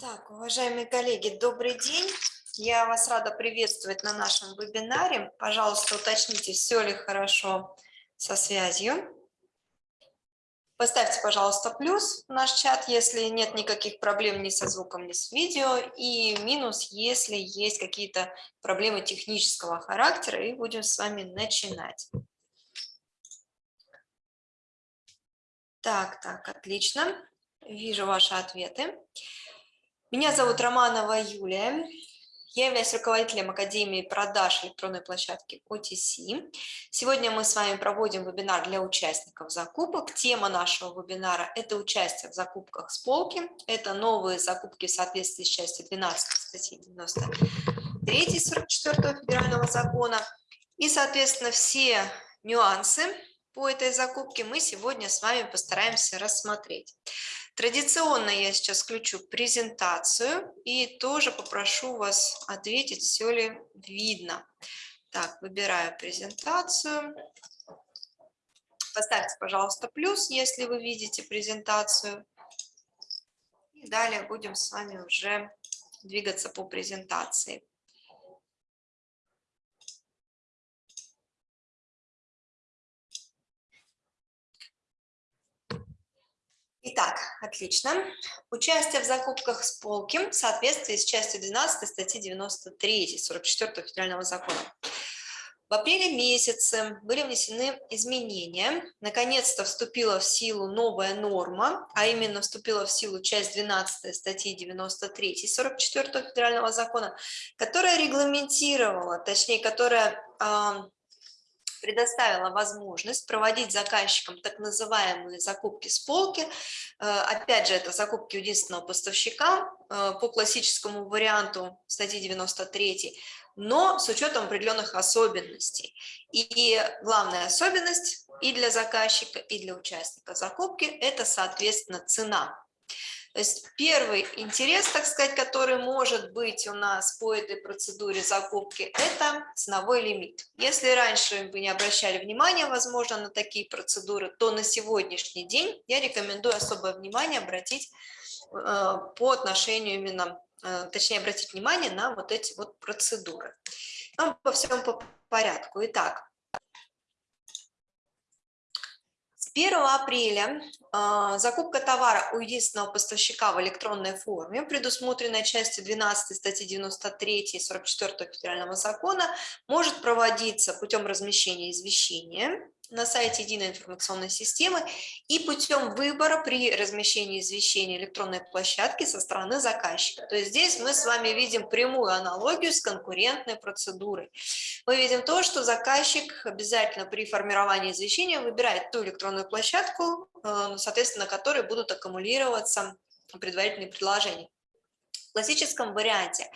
Так, уважаемые коллеги, добрый день. Я вас рада приветствовать на нашем вебинаре. Пожалуйста, уточните, все ли хорошо со связью. Поставьте, пожалуйста, плюс в наш чат, если нет никаких проблем ни со звуком, ни с видео, и минус, если есть какие-то проблемы технического характера, и будем с вами начинать. Так, так, отлично. Вижу ваши ответы. Меня зовут Романова Юлия. Я являюсь руководителем Академии продаж электронной площадки OTC. Сегодня мы с вами проводим вебинар для участников закупок. Тема нашего вебинара – это участие в закупках с полки. Это новые закупки в соответствии с частью 12 статьи 93 44 федерального закона. И, соответственно, все нюансы по этой закупке мы сегодня с вами постараемся рассмотреть. Традиционно я сейчас включу презентацию и тоже попрошу вас ответить, все ли видно. Так, выбираю презентацию. Поставьте, пожалуйста, плюс, если вы видите презентацию. И далее будем с вами уже двигаться по презентации. Итак, отлично. Участие в закупках с полки в соответствии с частью 12 статьи 93 44 федерального закона. В апреле месяце были внесены изменения. Наконец-то вступила в силу новая норма, а именно вступила в силу часть 12 статьи 93 44 федерального закона, которая регламентировала, точнее, которая предоставила возможность проводить заказчикам так называемые закупки с полки. Э, опять же, это закупки единственного поставщика э, по классическому варианту статьи 93, но с учетом определенных особенностей. И главная особенность и для заказчика, и для участника закупки – это, соответственно, цена. То есть первый интерес, так сказать, который может быть у нас по этой процедуре закупки, это ценовой лимит. Если раньше вы не обращали внимания, возможно, на такие процедуры, то на сегодняшний день я рекомендую особое внимание обратить э, по отношению именно, э, точнее, обратить внимание на вот эти вот процедуры. Но по всем по порядку. Итак, 1 апреля э, закупка товара у единственного поставщика в электронной форме, предусмотренная частью 12 статьи 93 и 44 федерального закона, может проводиться путем размещения извещения на сайте единой информационной системы и путем выбора при размещении извещения электронной площадки со стороны заказчика. То есть здесь мы с вами видим прямую аналогию с конкурентной процедурой. Мы видим то, что заказчик обязательно при формировании извещения выбирает ту электронную площадку, э, соответственно, на которой будут аккумулироваться предварительные предложения классическом варианте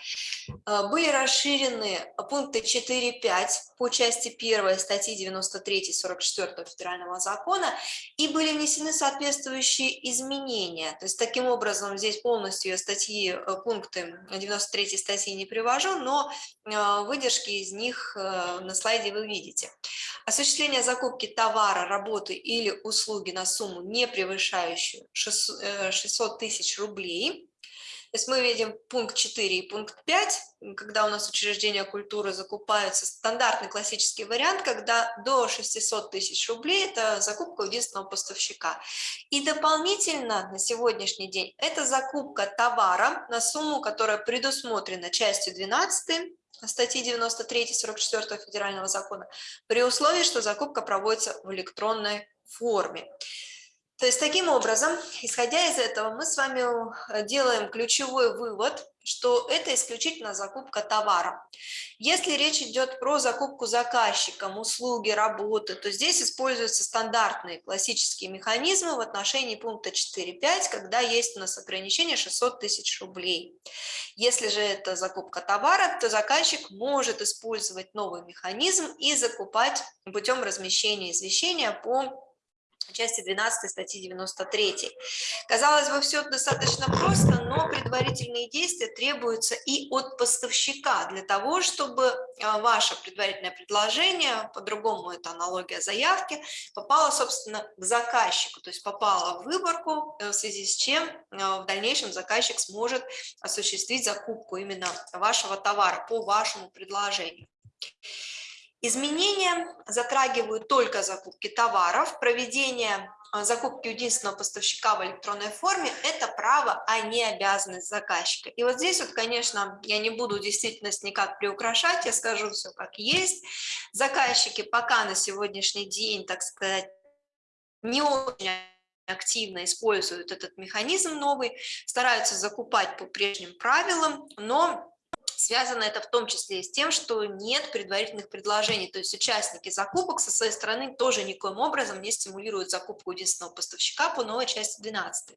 э, были расширены пункты 4.5 по части 1 статьи 93 44 федерального закона и были внесены соответствующие изменения. То есть таким образом здесь полностью статьи, э, пункты 93 статьи не привожу, но э, выдержки из них на слайде вы видите. Осуществление закупки товара, работы или услуги на сумму, не превышающую 600 тысяч рублей, есть мы видим пункт 4 и пункт 5, когда у нас учреждения культуры закупаются, стандартный классический вариант, когда до 600 тысяч рублей это закупка у единственного поставщика. И дополнительно на сегодняшний день это закупка товара на сумму, которая предусмотрена частью 12 статьи 93-44 федерального закона, при условии, что закупка проводится в электронной форме. То есть таким образом, исходя из этого, мы с вами э, делаем ключевой вывод, что это исключительно закупка товара. Если речь идет про закупку заказчиком, услуги, работы, то здесь используются стандартные классические механизмы в отношении пункта 4.5, когда есть у нас ограничение 600 тысяч рублей. Если же это закупка товара, то заказчик может использовать новый механизм и закупать путем размещения извещения по части 12 статьи 93. Казалось бы, все достаточно просто, но предварительные действия требуются и от поставщика для того, чтобы а, ваше предварительное предложение, по-другому это аналогия заявки, попало, собственно, к заказчику, то есть попало в выборку, э, в связи с чем э, в дальнейшем заказчик сможет осуществить закупку именно вашего товара по вашему предложению. Изменения затрагивают только закупки товаров, проведение а, закупки единственного поставщика в электронной форме – это право, а не обязанность заказчика. И вот здесь вот, конечно, я не буду действительность никак приукрашать, я скажу все как есть. Заказчики пока на сегодняшний день, так сказать, не очень активно используют этот механизм новый, стараются закупать по прежним правилам, но Связано это в том числе и с тем, что нет предварительных предложений, то есть участники закупок со своей стороны тоже никоим образом не стимулируют закупку единственного поставщика по новой части 12.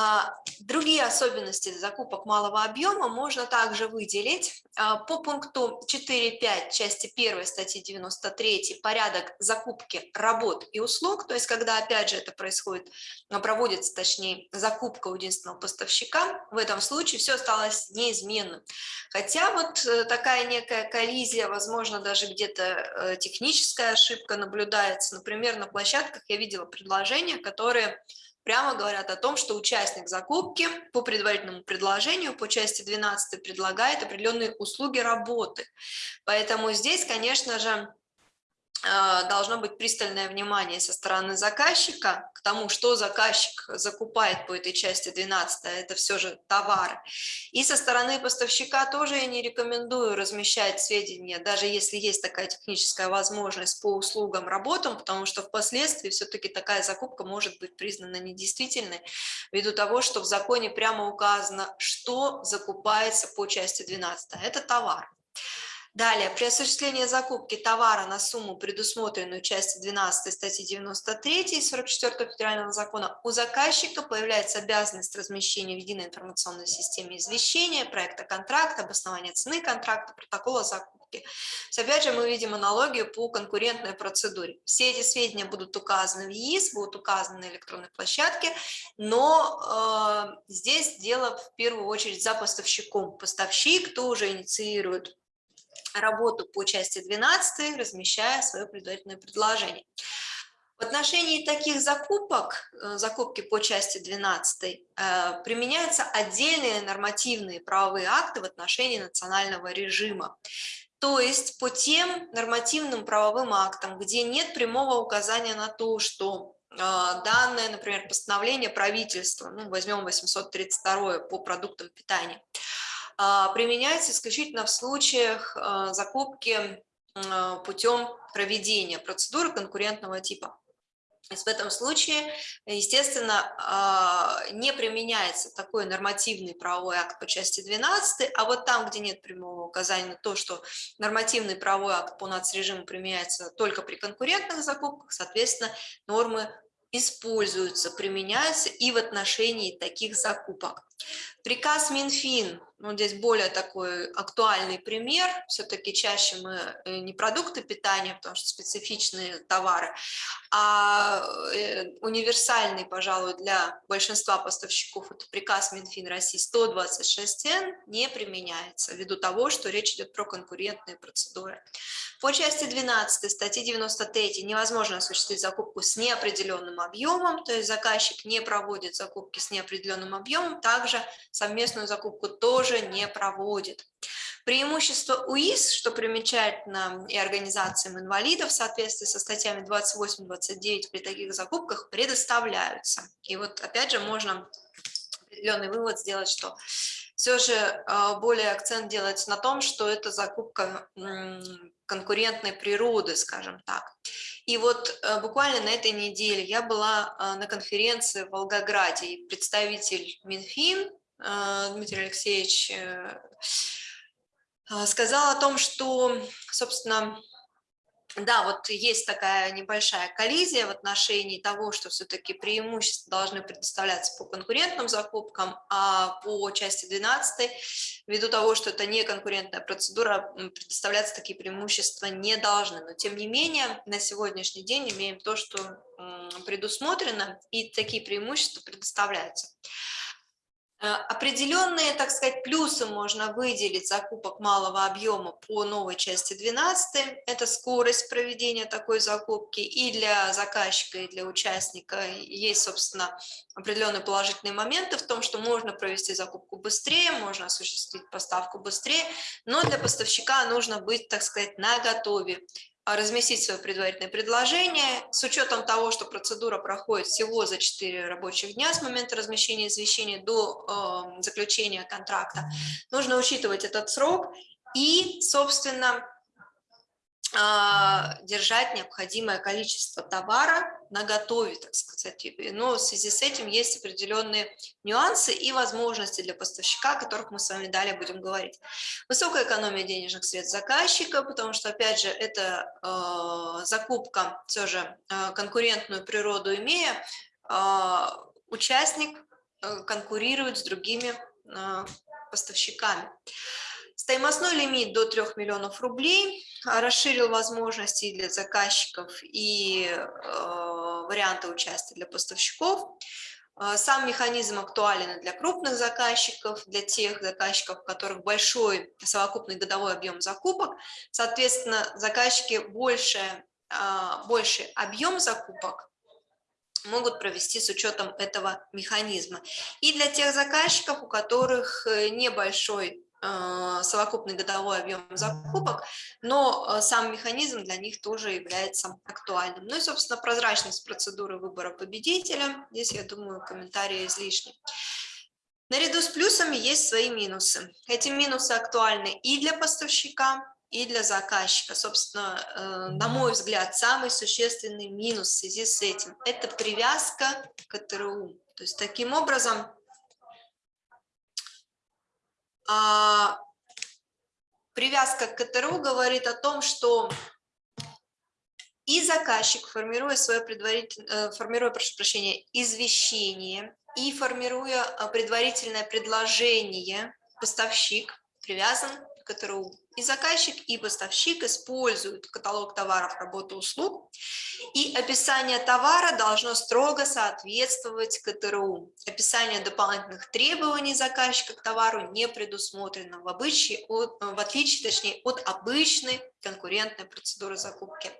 А, другие особенности закупок малого объема можно также выделить. А, по пункту 4.5 части 1 статьи 93 порядок закупки работ и услуг, то есть когда опять же это происходит, а, проводится точнее закупка у единственного поставщика, в этом случае все осталось неизменным. Хотя вот э, такая некая коллизия, возможно даже где-то э, техническая ошибка наблюдается, например, на площадках я видела предложения, которые прямо говорят о том, что участник закупки по предварительному предложению по части 12 предлагает определенные услуги работы. Поэтому здесь, конечно же, должно быть пристальное внимание со стороны заказчика к тому, что заказчик закупает по этой части 12, а это все же товары. И со стороны поставщика тоже я не рекомендую размещать сведения, даже если есть такая техническая возможность по услугам, работам, потому что впоследствии все-таки такая закупка может быть признана недействительной, ввиду того, что в законе прямо указано, что закупается по части 12, а это товар. Далее, при осуществлении закупки товара на сумму, предусмотренную частью 12 статьи 93 и 44 федерального закона, у заказчика появляется обязанность размещения в единой информационной системе извещения, проекта контракта, обоснования цены контракта, протокола закупки. Опять же, мы видим аналогию по конкурентной процедуре. Все эти сведения будут указаны в ЕИС, будут указаны на электронной площадке, но э, здесь дело в первую очередь за поставщиком. Поставщик тоже инициирует работу по части 12, размещая свое предварительное предложение. В отношении таких закупок, э, закупки по части 12, э, применяются отдельные нормативные правовые акты в отношении национального режима. То есть по тем нормативным правовым актам, где нет прямого указания на то, что э, данное, например, постановление правительства, ну, возьмем 832 по продуктам питания, применяется исключительно в случаях а, закупки а, путем проведения процедуры конкурентного типа. В этом случае, естественно, не применяется такой нормативный правовой акт по части 12, а вот там, где нет прямого указания на то, что нормативный правовой акт по нацрежиму применяется только при конкурентных закупках, соответственно, нормы используются, применяются и в отношении таких закупок. Приказ Минфин ну, здесь более такой актуальный пример, все-таки чаще мы э, не продукты питания, потому что специфичные товары, а э, универсальный, пожалуй, для большинства поставщиков, это приказ Минфин России 126Н, не применяется, ввиду того, что речь идет про конкурентные процедуры. По части 12 статьи 93 невозможно осуществить закупку с неопределенным объемом, то есть заказчик не проводит закупки с неопределенным объемом, также совместную закупку тоже тоже не проводит. Преимущество УИС, что примечательно и организациям инвалидов в соответствии со статьями 28-29 при таких закупках предоставляются. И вот опять же можно определенный вывод сделать, что все же а, более акцент делается на том, что это закупка конкурентной природы, скажем так. И вот э, буквально на этой неделе я была а, на конференции в Волгограде, и представитель Минфин а, Дмитрий Алексеевич э, а, сказал о том, что, собственно, да, вот есть такая небольшая коллизия в отношении того, что все-таки преимущества должны предоставляться по конкурентным закупкам, а по части 12, ввиду того, что это не конкурентная процедура, предоставляться такие преимущества не должны. Но тем не менее, на сегодняшний день имеем то, что предусмотрено, и такие преимущества предоставляются. Э, определенные, так сказать, плюсы можно выделить закупок малого объема по новой части 12. Это скорость проведения такой закупки и для заказчика, и для участника. Есть, собственно, определенные положительные моменты в том, что можно провести закупку быстрее, можно осуществить поставку быстрее, но для поставщика нужно быть, так сказать, на готове а, разместить свое предварительное предложение с учетом того, что процедура проходит всего за 4 рабочих дня с момента размещения извещения до э, заключения контракта. Нужно учитывать этот срок и, собственно, а, держать необходимое количество товара на готове, так сказать. Но в связи с этим есть определенные нюансы и возможности для поставщика, о которых мы с вами далее будем говорить. Высокая экономия денежных средств заказчика, потому что, опять же, это э, закупка, все же э, конкурентную природу имея, э, участник э, конкурирует с другими э, поставщиками. Стоимостной лимит до 3 миллионов рублей а, расширил возможности для заказчиков и э, варианты участия для поставщиков. А, сам механизм актуален для крупных заказчиков, для тех заказчиков, у которых большой совокупный годовой объем закупок. Соответственно, заказчики больше, а, больше объем закупок могут провести с учетом этого механизма. И для тех заказчиков, у которых э, небольшой совокупный годовой объем закупок, но а, сам механизм для них тоже является актуальным. Ну и, собственно, прозрачность процедуры выбора победителя. Здесь, я думаю, комментарии излишни. Наряду с плюсами есть свои минусы. Эти минусы актуальны и для поставщика, и для заказчика. Собственно, э, на мой взгляд, самый существенный минус в связи с этим – это привязка к КТРУ. То есть, таким образом, привязка к КТРУ говорит о том, что и заказчик, формируя свое предварительное, формируя, прошу прощения, извещение и формируя а, предварительное предложение, поставщик привязан КТРУ. И заказчик, и поставщик используют каталог товаров, работы, услуг, и описание товара должно строго соответствовать КТРУ. Описание дополнительных требований заказчика к товару не предусмотрено, в, обычае, в отличие точнее, от обычной конкурентной процедуры закупки.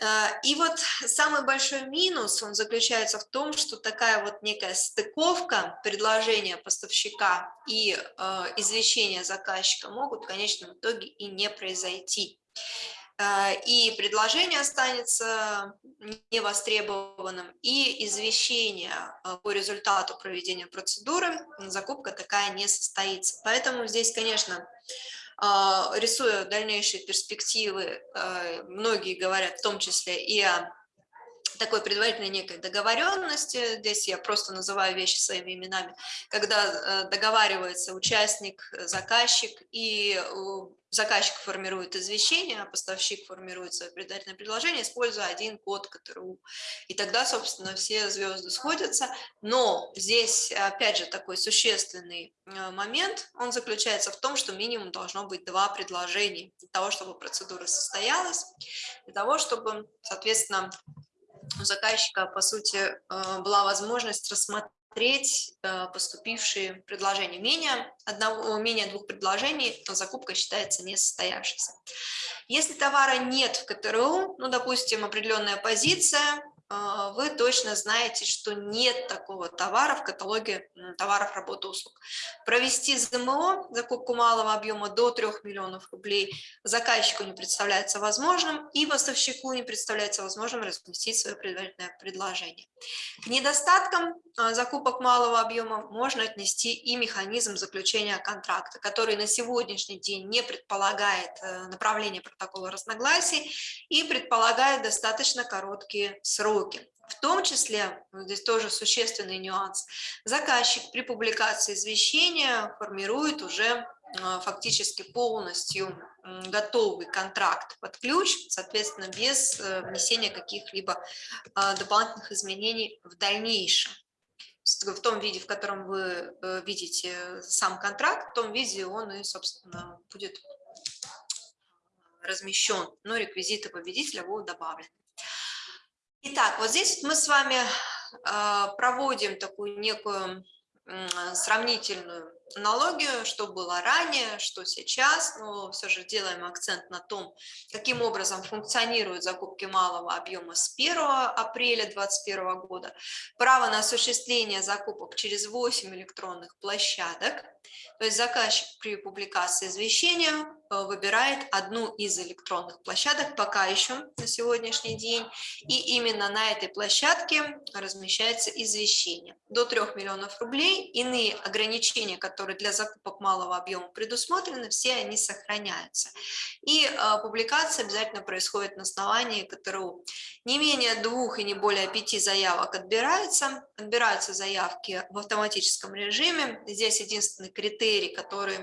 Э, и вот самый большой минус, он заключается в том, что такая вот некая стыковка предложения поставщика и э, извещения заказчика могут в конечном итоге и не произойти. Э, и предложение останется невостребованным, и извещение по результату проведения процедуры, закупка такая не состоится. Поэтому здесь, конечно, рисуя дальнейшие перспективы, а, многие говорят в том числе и о такой предварительной некой договоренности, здесь я просто называю вещи своими именами, когда э, договаривается участник, заказчик, и заказчик формирует извещение, а поставщик формирует свое предварительное предложение, используя один код КТРУ. И тогда, собственно, все звезды сходятся. Но здесь, опять же, такой существенный э, момент, он заключается в том, что минимум должно быть два предложения для того, чтобы процедура состоялась, для того, чтобы, соответственно, у заказчика, по сути, э, была возможность рассмотреть э, поступившие предложения. Менее, одного, менее двух предложений, закупка считается несостоявшейся. Если товара нет в КТРУ, ну, допустим, определенная позиция, вы точно знаете, что нет такого товара в каталоге товаров, работы, услуг. Провести ЗМО, закупку малого объема до 3 миллионов рублей, заказчику не представляется возможным, и поставщику не представляется возможным разместить свое предварительное предложение. К недостаткам а, закупок малого объема можно отнести и механизм заключения контракта, который на сегодняшний день не предполагает э, направление протокола разногласий и предполагает достаточно короткие сроки сроки. В том числе, здесь тоже существенный нюанс, заказчик при публикации извещения формирует уже а, фактически полностью готовый контракт под ключ, соответственно, без э, внесения каких-либо а, дополнительных изменений в дальнейшем. В том виде, в котором вы э, видите сам контракт, в том виде он и, собственно, будет размещен, но реквизиты победителя будут добавлены. Итак, вот здесь мы с вами а, проводим такую некую сравнительную аналогию, что было ранее, что сейчас, но все же делаем акцент на том, каким образом функционируют закупки малого объема с 1 апреля 2021 года. Право на осуществление закупок через 8 электронных площадок, то есть заказчик при публикации извещения Э, выбирает одну из электронных площадок пока еще на сегодняшний день, и именно на этой площадке размещается извещение. До 3 миллионов рублей иные ограничения, которые для закупок малого объема предусмотрены, все они сохраняются. И э, публикация обязательно происходит на основании КТРУ. Не менее двух и не более пяти заявок отбирается. Отбираются заявки в автоматическом режиме. Здесь единственный критерий, который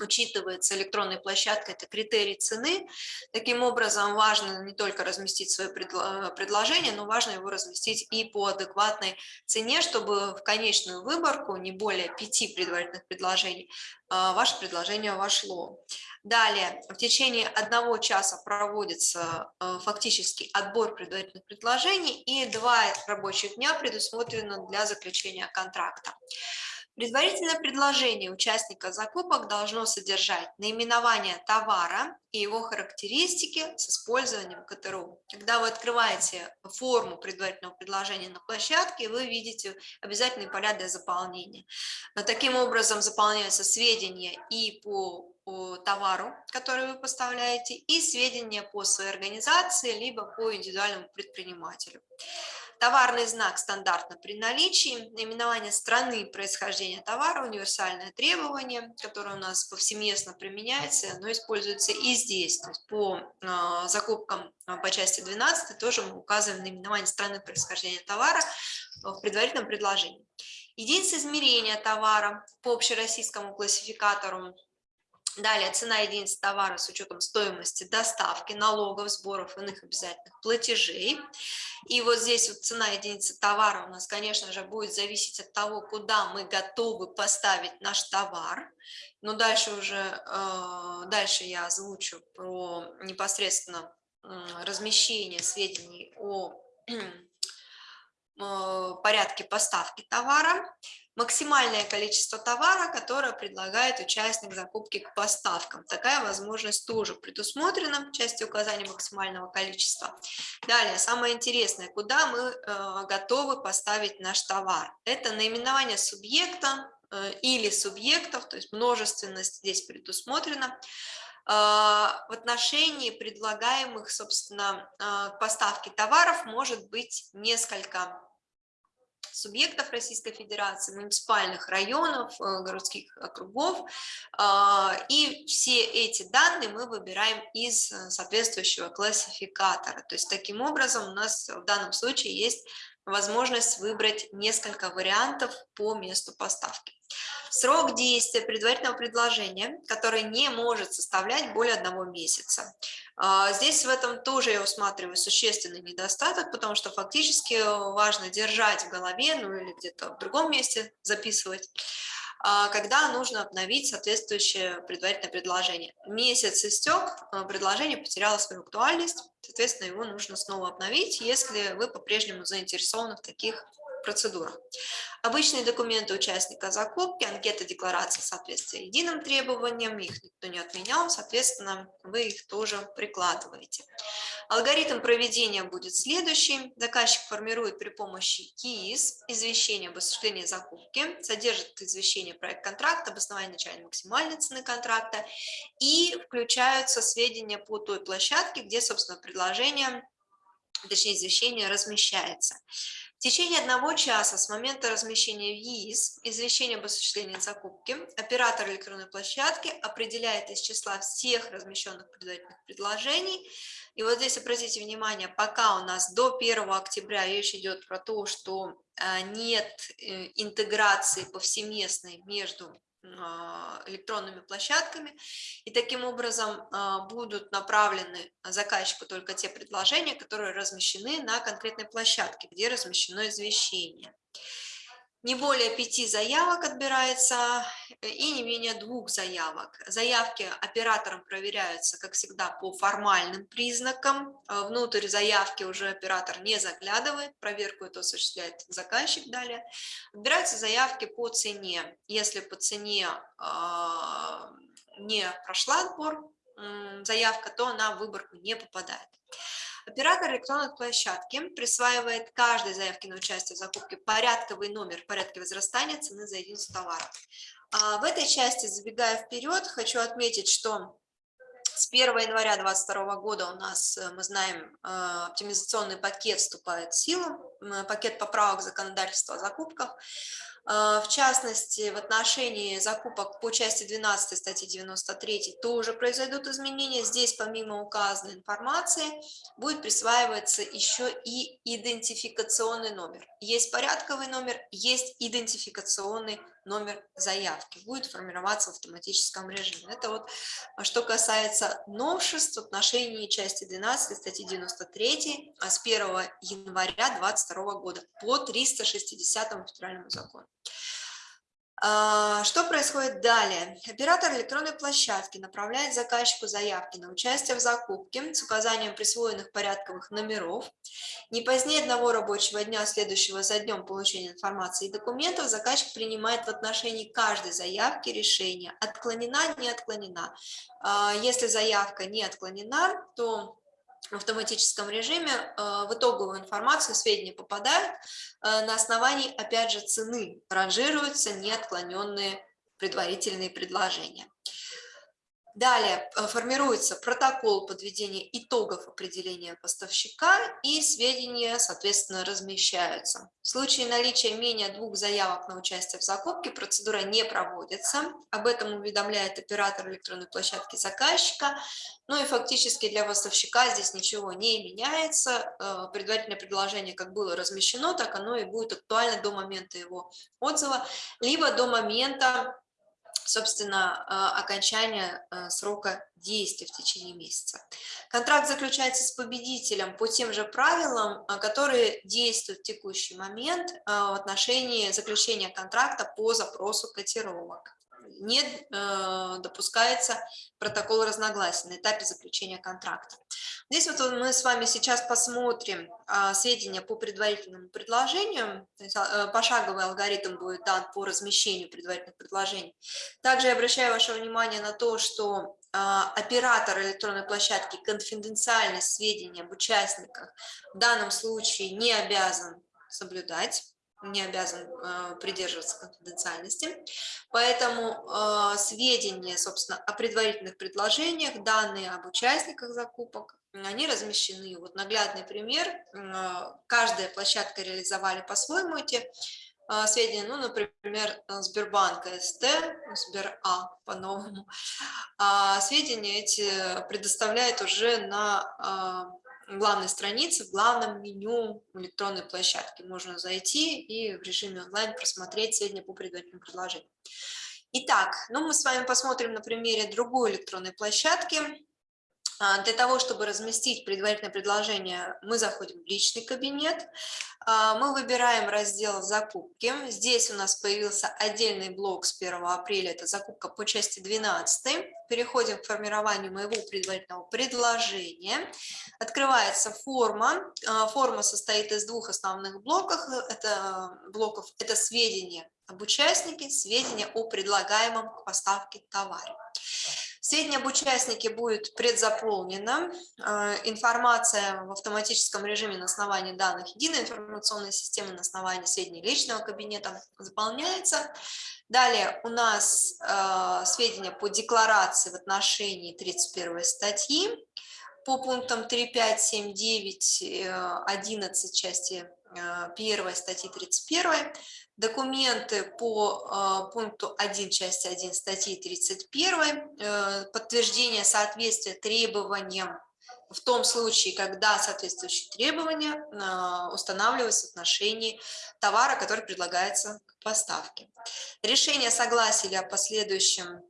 учитывается электронной площадкой, это критерий цены. Таким образом, важно не только разместить свое предложение, но важно его разместить и по адекватной цене, чтобы в конечную выборку, не более пяти предварительных предложений, а, ваше предложение вошло. Далее, в течение одного часа проводится а, фактически отбор предварительных предложений, и два рабочих дня предусмотрено для заключения контракта. Предварительное предложение участника закупок должно содержать наименование товара и его характеристики с использованием КТРУ. Когда вы открываете форму предварительного предложения на площадке, вы видите обязательные поля для заполнения. Но таким образом заполняются сведения и по по товару, который вы поставляете, и сведения по своей организации, либо по индивидуальному предпринимателю. Товарный знак стандартно при наличии, наименование страны происхождения товара, универсальное требование, которое у нас повсеместно применяется, оно используется и здесь. То есть по э, закупкам э, по части 12 тоже мы указываем наименование страны происхождения товара в предварительном предложении. Единица измерения товара по общероссийскому классификатору Далее цена единицы товара с учетом стоимости доставки, налогов, сборов, иных обязательных платежей. И вот здесь вот цена единицы товара у нас, конечно же, будет зависеть от того, куда мы готовы поставить наш товар. Но дальше уже, э, дальше я озвучу про непосредственно размещение сведений о э, порядке поставки товара максимальное количество товара, которое предлагает участник закупки к поставкам. Такая возможность тоже предусмотрена в части указания максимального количества. Далее, самое интересное, куда мы э, готовы поставить наш товар. Это наименование субъекта э, или субъектов, то есть множественность здесь предусмотрена. Э, в отношении предлагаемых, собственно, поставки товаров может быть несколько субъектов Российской Федерации, муниципальных районов, э, городских округов. А, и все эти данные мы выбираем из э, соответствующего классификатора. То есть таким образом у нас в данном случае есть возможность выбрать несколько вариантов по месту поставки. Срок действия предварительного предложения, который не может составлять более одного месяца. А, здесь в этом тоже я усматриваю существенный недостаток, потому что фактически важно держать в голове, ну или где-то в другом месте записывать, когда нужно обновить соответствующее предварительное предложение. Месяц истек, а, предложение потеряло свою актуальность, соответственно, его нужно снова обновить, если вы по-прежнему заинтересованы в таких процедурах. Обычные документы участника закупки, анкета декларации соответствия единым требованиям, их никто не отменял, соответственно, вы их тоже прикладываете. Алгоритм проведения будет следующий. Заказчик формирует при помощи КИИС извещение об осуществлении закупки, содержит извещение проект контракта, обоснование начальной максимальной цены контракта и включаются сведения по той площадке, где, собственно, предложение, точнее, извещение размещается. В течение одного часа с момента размещения в ЕИС извещения об осуществлении закупки оператор электронной площадки определяет из числа всех размещенных предварительных предложений. И вот здесь обратите внимание, пока у нас до 1 октября речь идет про то, что а, нет э, интеграции повсеместной между электронными площадками, и таким образом а, будут направлены заказчику только те предложения, которые размещены на конкретной площадке, где размещено извещение. Не более пяти заявок отбирается э, и не менее двух заявок. Заявки оператором проверяются, как всегда, по формальным признакам. Э, внутрь заявки уже оператор не заглядывает, проверку это осуществляет заказчик далее. Отбираются заявки по цене. Если по цене э, не прошла отбор заявка, то на выборку не попадает. Оператор электронной площадки присваивает каждой заявке на участие в закупке порядковый номер в порядке возрастания цены за единицу товара. В этой части, забегая вперед, хочу отметить, что с 1 января 2022 года у нас, э, мы знаем, э, оптимизационный пакет вступает в силу, пакет поправок законодательства о закупках. А, в частности, в отношении закупок по части 12 статьи 93 тоже произойдут изменения. Здесь, помимо указанной информации, будет присваиваться еще и идентификационный номер. Есть порядковый номер, есть идентификационный заявки. Будет формироваться в автоматическом режиме. Это вот а, что касается новшеств в отношении части 12 статьи 93 а с 1 января 2022 года по 360 федеральному закону. А, что происходит далее? Оператор электронной площадки направляет заказчику заявки на участие в закупке с указанием присвоенных порядковых номеров. Не позднее одного рабочего дня, следующего за днем получения информации и документов, заказчик принимает в отношении каждой заявки решение, отклонена, не отклонена. А, если заявка не отклонена, то в автоматическом режиме э, в итоговую информацию сведения попадают э, на основании, опять же, цены, ранжируются неотклоненные предварительные предложения. Далее э, формируется протокол подведения итогов определения поставщика и сведения, соответственно, размещаются. В случае наличия менее двух заявок на участие в закупке процедура не проводится. Об этом уведомляет оператор электронной площадки заказчика. Ну и фактически для поставщика здесь ничего не меняется. Э, предварительное предложение как было размещено, так оно и будет актуально до момента его отзыва, либо до момента собственно, а, окончания а, срока действия в течение месяца. Контракт заключается с победителем по тем же правилам, а, которые действуют в текущий момент в отношении заключения контракта по запросу котировок не э, допускается протокол разногласий на этапе заключения контракта. Здесь вот мы с вами сейчас посмотрим э, сведения по предварительному предложению, то есть, э, пошаговый алгоритм будет дан по размещению предварительных предложений. Также я обращаю ваше внимание на то, что э, оператор электронной площадки конфиденциальность сведений об участниках в данном случае не обязан соблюдать не обязан э, придерживаться конфиденциальности. Поэтому э, сведения, собственно, о предварительных предложениях, данные об участниках закупок, они размещены. Вот наглядный пример. Э, каждая площадка реализовали по-своему эти сведения, ну, например, Сбербанк СТ, Сбер А по-новому, а сведения эти предоставляет уже на главной странице, в главном меню электронной площадки. Можно зайти и в режиме онлайн просмотреть сведения по предварительным предложениям. Итак, ну мы с вами посмотрим на примере другой электронной площадки. А, для того, чтобы разместить предварительное предложение, мы заходим в личный кабинет, а, мы выбираем раздел «Закупки». Здесь у нас появился отдельный блок с 1 апреля, это закупка по части 12. Переходим к формированию моего предварительного предложения. Открывается форма. А, форма состоит из двух основных блоков. Это, блоков. это сведения об участнике, сведения о предлагаемом к поставке товаре. Сведения об участнике будет предзаполнена, э, информация в автоматическом режиме на основании данных единой информационной системы, на основании сведений личного кабинета заполняется. Далее у нас э, сведения по декларации в отношении 31 статьи, по пунктам 3, 5, 7, 9, 11 части 1 статьи 31, документы по э, пункту 1 части 1 статьи 31, э, подтверждение соответствия требованиям в том случае, когда соответствующие требования э, устанавливаются в отношении товара, который предлагается к поставке. Решение согласия или о последующем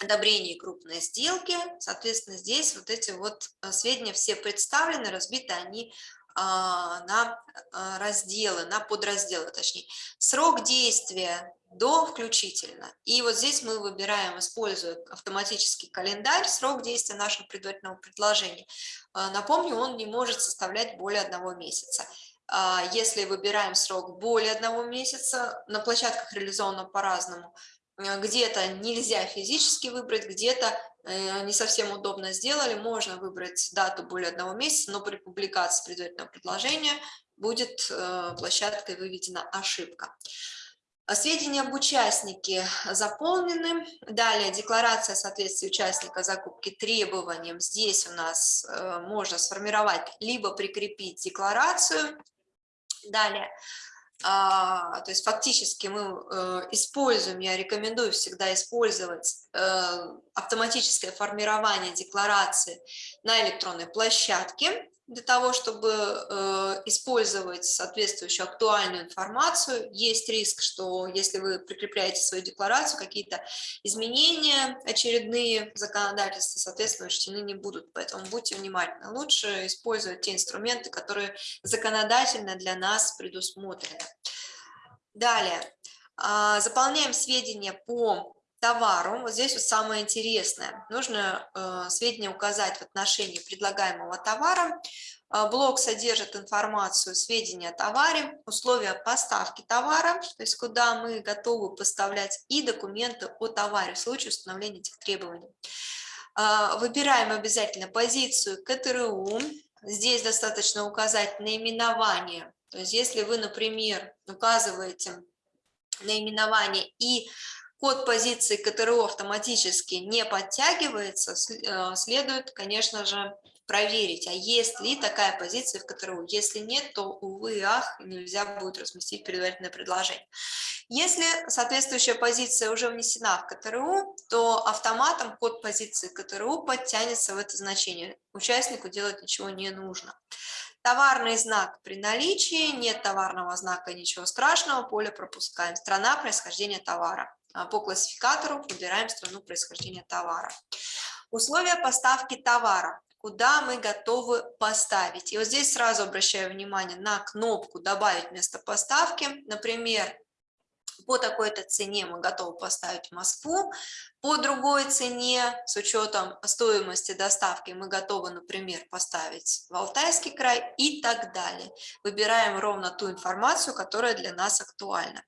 одобрении крупной сделки, соответственно, здесь вот эти вот сведения все представлены, разбиты они на а, разделы, на подразделы, точнее. Срок действия до включительно. И вот здесь мы выбираем, используя автоматический календарь, срок действия нашего предварительного предложения. Напомню, он не может составлять более одного месяца. Если выбираем срок более одного месяца, на площадках реализовано по-разному, где-то нельзя физически выбрать, где-то не совсем удобно сделали, можно выбрать дату более одного месяца, но при публикации предварительного предложения будет э, площадкой выведена ошибка. Сведения об участнике заполнены. Далее декларация соответствия участника закупки требованиям. Здесь у нас э, можно сформировать либо прикрепить декларацию. Далее а, то есть фактически мы э, используем, я рекомендую всегда использовать э, автоматическое формирование декларации на электронной площадке, для того, чтобы э, использовать соответствующую актуальную информацию. Есть риск, что если вы прикрепляете свою декларацию, какие-то изменения очередные законодательства, соответственно, учтены не будут. Поэтому будьте внимательны. Лучше использовать те инструменты, которые законодательно для нас предусмотрены. Далее. Э, заполняем сведения по товару, вот здесь вот самое интересное, нужно э, сведения указать в отношении предлагаемого товара, э, блок содержит информацию, сведения о товаре, условия поставки товара, то есть куда мы готовы поставлять, и документы о товаре в случае установления этих требований. Э, выбираем обязательно позицию КТРУ, здесь достаточно указать наименование, то есть если вы, например, указываете наименование и код позиции КТРО автоматически не подтягивается, э, следует, конечно же, проверить, а есть ли такая позиция в КТРУ. Если нет, то, увы, ах, нельзя будет разместить предварительное предложение. Если соответствующая позиция уже внесена в КТРУ, то автоматом код позиции КТРУ подтянется в это значение. Участнику делать ничего не нужно. Товарный знак при наличии, нет товарного знака, ничего страшного, поле пропускаем. Страна происхождения товара. А, по классификатору выбираем страну происхождения товара. Условия поставки товара, куда мы готовы поставить. И вот здесь сразу обращаю внимание на кнопку «Добавить место поставки». Например, по такой-то цене мы готовы поставить Москву, по другой цене, с учетом стоимости доставки, мы готовы, например, поставить в Алтайский край и так далее. Выбираем ровно ту информацию, которая для нас актуальна.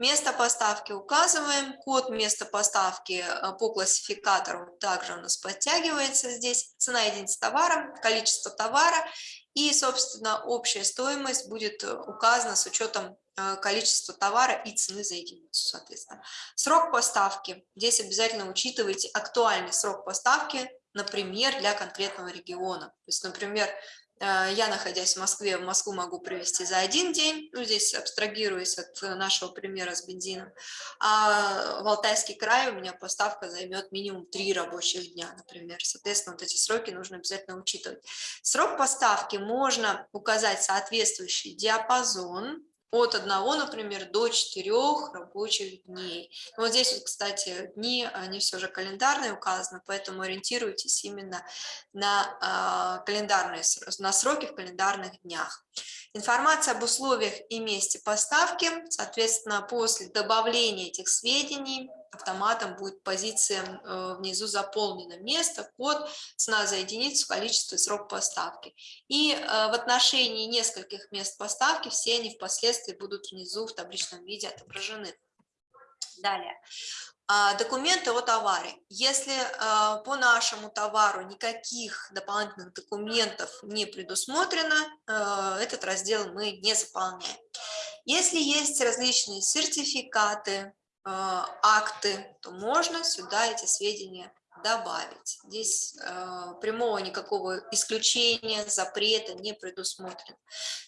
Место поставки указываем, код места поставки э, по классификатору также у нас подтягивается здесь, цена единицы товара, количество товара и, собственно, общая стоимость будет э, указана с учетом количество товара и цены за единицу, соответственно. Срок поставки. Здесь обязательно учитывайте актуальный срок поставки, например, для конкретного региона. То есть, например, э, я, находясь в Москве, в Москву могу привезти за один день, ну, здесь абстрагируясь от нашего примера с бензином, а в Алтайский край у меня поставка займет минимум три рабочих дня, например. Соответственно, вот эти сроки нужно обязательно учитывать. Срок поставки можно указать соответствующий диапазон, от одного, например, до четырех рабочих дней. Вот здесь, кстати, дни, они все же календарные указаны, поэтому ориентируйтесь именно на, э, календарные, на сроки в календарных днях. Информация об условиях и месте поставки, соответственно, после добавления этих сведений автоматом будет позиция э, внизу заполнена место, код, цена за единицу, количество и срок поставки. И э, в отношении нескольких мест поставки все они впоследствии будут внизу в табличном виде отображены. Далее. А, документы о товаре. Если э, по нашему товару никаких дополнительных документов не предусмотрено, этот раздел мы не заполняем. Если есть различные сертификаты, акты, то можно сюда эти сведения добавить. Здесь э, прямого никакого исключения, запрета не предусмотрено.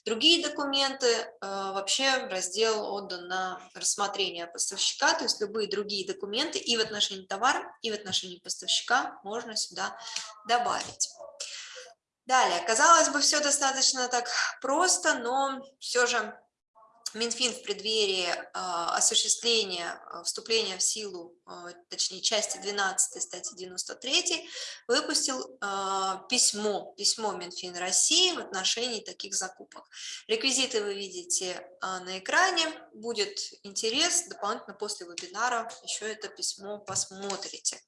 Другие документы э, вообще раздел отдан на рассмотрение поставщика, то есть любые другие документы и в отношении товара, и в отношении поставщика можно сюда добавить. Далее, казалось бы, все достаточно так просто, но все же Минфин в преддверии а, осуществления а, вступления в силу, а, точнее, части 12 статьи 93 выпустил письмо, письмо Минфин России в отношении таких закупок. Реквизиты вы видите на экране, будет интерес, дополнительно после вебинара еще это письмо посмотрите.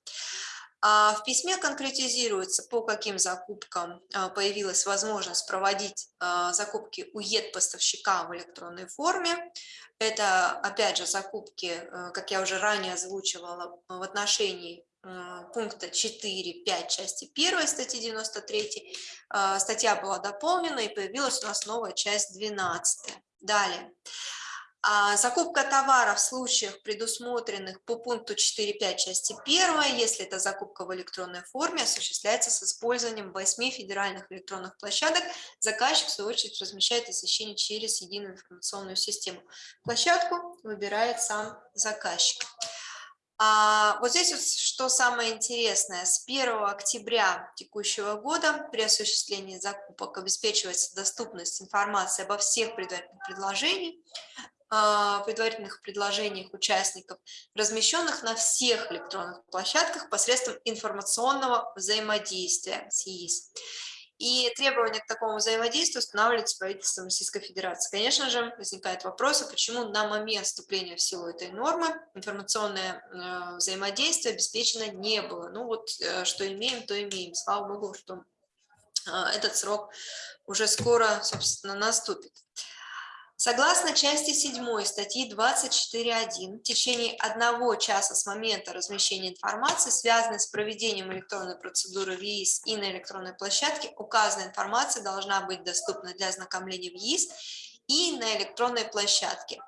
А в письме конкретизируется, по каким закупкам а, появилась возможность проводить а, закупки у ЕД-поставщика в электронной форме. Это, опять же, закупки, как я уже ранее озвучивала, в отношении пункта 4.5 части 1 статьи 93. Статья была дополнена и появилась у нас новая часть 12. Далее. А закупка товара в случаях, предусмотренных по пункту 4.5 части 1, если это закупка в электронной форме, осуществляется с использованием 8 федеральных электронных площадок. Заказчик, в свою очередь, размещает освещение через единую информационную систему. Площадку выбирает сам заказчик. А вот здесь вот что самое интересное. С 1 октября текущего года при осуществлении закупок обеспечивается доступность информации обо всех предварительных предложениях, а, предварительных предложениях участников, размещенных на всех электронных площадках посредством информационного взаимодействия с ЕИС. И требования к такому взаимодействию устанавливаются правительством Российской Федерации. Конечно же, возникает вопрос, а почему на момент вступления в силу этой нормы информационное э, взаимодействие обеспечено не было. Ну вот, э, что имеем, то имеем. Слава Богу, что э, этот срок уже скоро, собственно, наступит. Согласно части 7 статьи 24.1, в течение одного часа с момента размещения информации, связанной с проведением электронной процедуры в ЕИС и на электронной площадке, указанная информация должна быть доступна для ознакомления в ЕИС и на электронной площадке.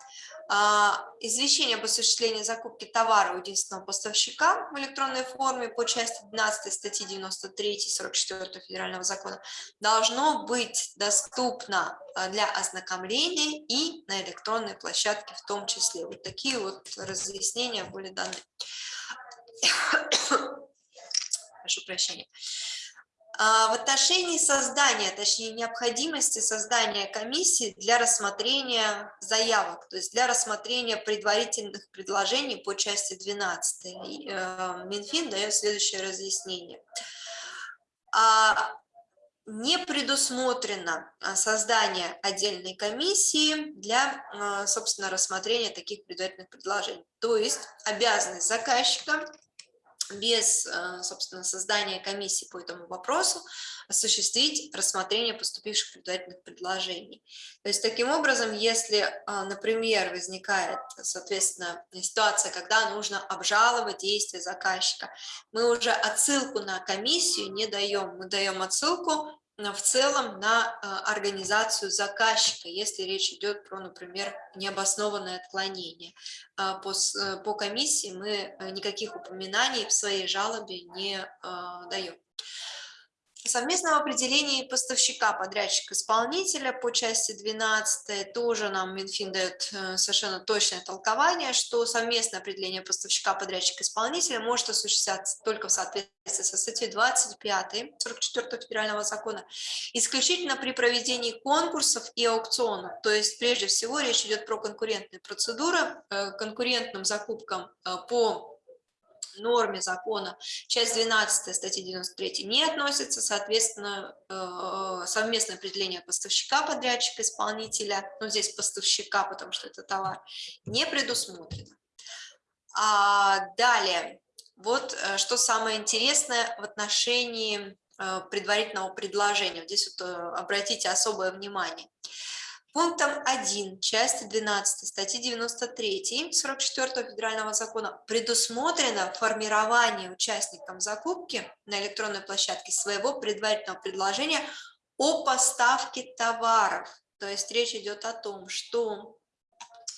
А, извещение об осуществлении закупки товара у единственного поставщика в электронной форме по части 12 статьи 93 44 федерального закона должно быть доступно а, для ознакомления и на электронной площадке в том числе. Вот такие вот разъяснения были даны. Прошу прощения. А, в отношении создания, точнее необходимости создания комиссии для рассмотрения заявок, то есть для рассмотрения предварительных предложений по части 12. Э, Минфин дает следующее разъяснение. А, не предусмотрено а, создание отдельной комиссии для, собственно, рассмотрения таких предварительных предложений. То есть обязанность заказчика без, э, собственно, создания комиссии по этому вопросу осуществить рассмотрение поступивших предварительных предложений. То есть, таким образом, если, э, например, возникает, соответственно, ситуация, когда нужно обжаловать действия заказчика, мы уже отсылку на комиссию не даем, мы даем отсылку в целом на а, организацию заказчика, если речь идет про, например, необоснованное отклонение. А, по, э, по комиссии мы э, никаких упоминаний в своей жалобе не даем совместном определении поставщика, подрядчика, исполнителя по части 12 тоже нам Минфин дает э, совершенно точное толкование, что совместное определение поставщика, подрядчика, исполнителя может осуществляться только в соответствии со статьей 25 44 федерального закона, исключительно при проведении конкурсов и аукционов. То есть прежде всего речь идет про конкурентные процедуры, э, конкурентным закупкам э, по норме закона часть 12 статьи 93 не относится, соответственно, э, совместное определение поставщика, подрядчика, исполнителя, ну здесь поставщика, потому что это товар, не предусмотрено. А далее, вот э, что самое интересное в отношении э, предварительного предложения. Здесь вот обратите особое внимание. Пунктом 1 части 12 статьи 93 44 федерального закона предусмотрено формирование участникам закупки на электронной площадке своего предварительного предложения о поставке товаров. То есть речь идет о том, что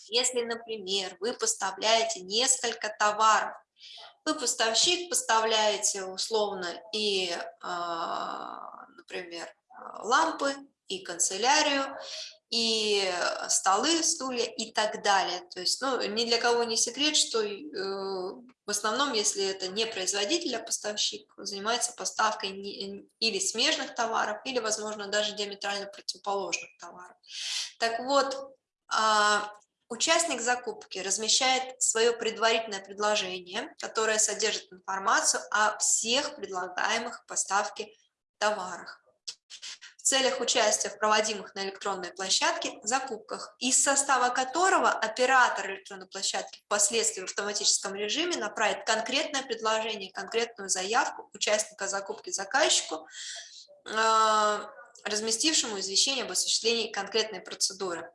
если, например, вы поставляете несколько товаров, вы поставщик, поставляете условно и, а, например, лампы, и канцелярию, и э, столы, стулья и так далее. То есть ну, ни для кого не секрет, что э, в основном, если это не производитель, а поставщик, занимается поставкой не, или смежных товаров, или, возможно, даже диаметрально противоположных товаров. Так вот, А, участник закупки размещает свое предварительное предложение, которое содержит информацию о всех предлагаемых поставке товарах в целях участия в проводимых на электронной площадке закупках, из состава которого оператор электронной площадки впоследствии в автоматическом режиме направит конкретное предложение, конкретную заявку участника закупки заказчику, а, разместившему извещение об осуществлении конкретной процедуры.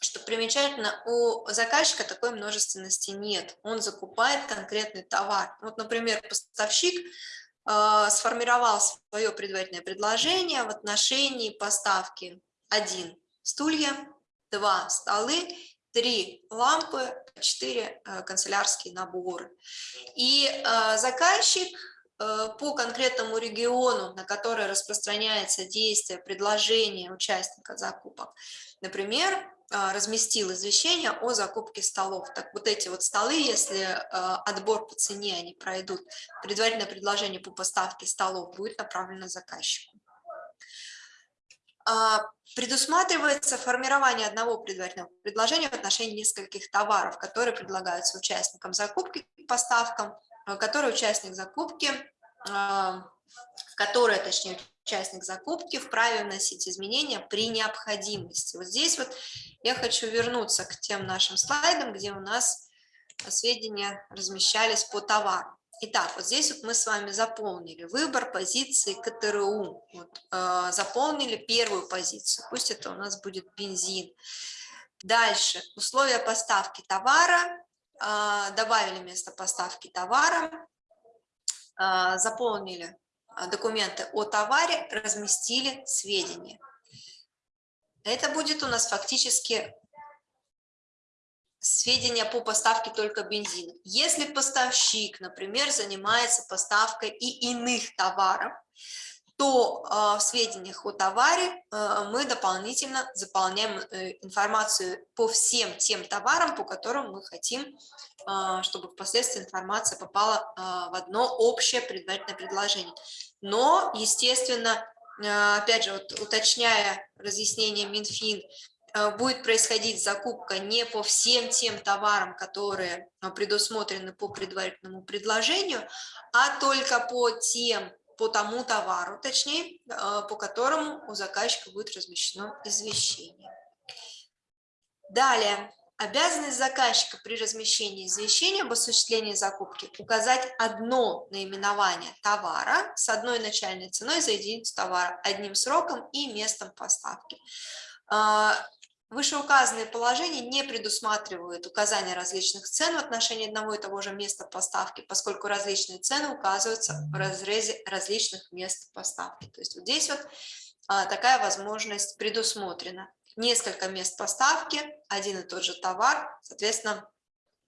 Что примечательно, у заказчика такой множественности нет. Он закупает конкретный товар. Вот, например, поставщик сформировал свое предварительное предложение в отношении поставки 1 стулья, 2 столы, 3 лампы, 4 э, канцелярские наборы. И э, заказчик э, по конкретному региону, на который распространяется действие предложения участника закупок, например, а, разместил извещение о закупке столов. Так вот эти вот столы, если а, отбор по цене они пройдут, предварительное предложение по поставке столов будет направлено заказчику. А, предусматривается формирование одного предварительного предложения в отношении нескольких товаров, которые предлагаются участникам закупки поставкам, которые участник закупки, в которое, точнее, участник закупки вправе вносить изменения при необходимости. Вот здесь вот я хочу вернуться к тем нашим слайдам, где у нас сведения размещались по товару. Итак, вот здесь вот мы с вами заполнили выбор позиции КТРУ. Вот, э, заполнили первую позицию, пусть это у нас будет бензин. Дальше, условия поставки товара, э, добавили место поставки товара, э, заполнили а, документы о товаре, разместили сведения. Это будет у нас фактически сведения по поставке только бензина. Если поставщик, например, занимается поставкой и иных товаров, то э, в сведениях о товаре э, мы дополнительно заполняем э, информацию по всем тем товарам, по которым мы хотим, э, чтобы впоследствии информация попала в одно общее предварительное предложение. Но, естественно, опять же, вот, уточняя разъяснение Минфин, будет происходить закупка не по всем тем товарам, которые предусмотрены по предварительному предложению, а только по тем, по тому товару, точнее, по которому у заказчика будет размещено извещение. Далее, Обязанность заказчика при размещении извещения об осуществлении закупки указать одно наименование товара с одной начальной ценой за единицу товара, одним сроком и местом поставки. Вышеуказанные положения не предусматривают указания различных цен в отношении одного и того же места поставки, поскольку различные цены указываются в разрезе различных мест поставки. То есть вот здесь вот а, такая возможность предусмотрена несколько мест поставки, один и тот же товар, соответственно,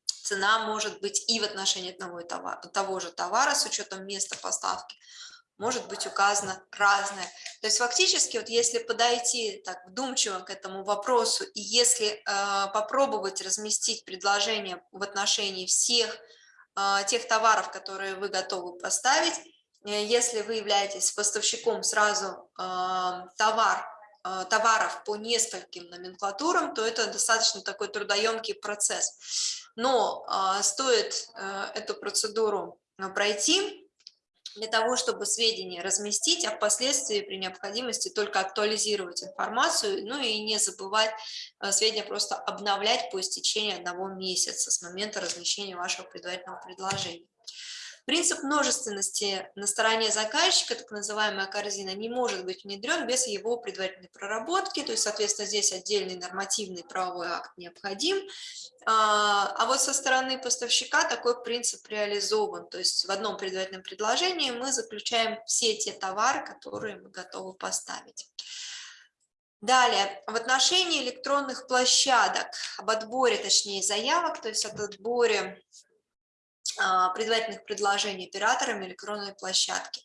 цена может быть и в отношении одного и того же товара с учетом места поставки, может быть указано разное. То есть фактически, вот если подойти так вдумчиво к этому вопросу, и если э, попробовать разместить предложение в отношении всех э, тех товаров, которые вы готовы поставить, э, если вы являетесь поставщиком сразу э, товар а, товаров по нескольким номенклатурам, то это достаточно такой трудоемкий процесс. Но а, стоит э, эту процедуру а, пройти для того, чтобы сведения разместить, а впоследствии при необходимости только актуализировать информацию, ну и не забывать сведения просто обновлять по истечении одного месяца с момента размещения вашего предварительного предложения. Принцип множественности на стороне заказчика, так называемая корзина, не может быть внедрен без его предварительной проработки, то есть, соответственно, здесь отдельный нормативный правовой акт необходим, а, а вот со стороны поставщика такой принцип реализован, то есть в одном предварительном предложении мы заключаем все те товары, которые мы готовы поставить. Далее, в отношении электронных площадок, об отборе, точнее, заявок, то есть об отборе предварительных предложений операторами электронной площадки.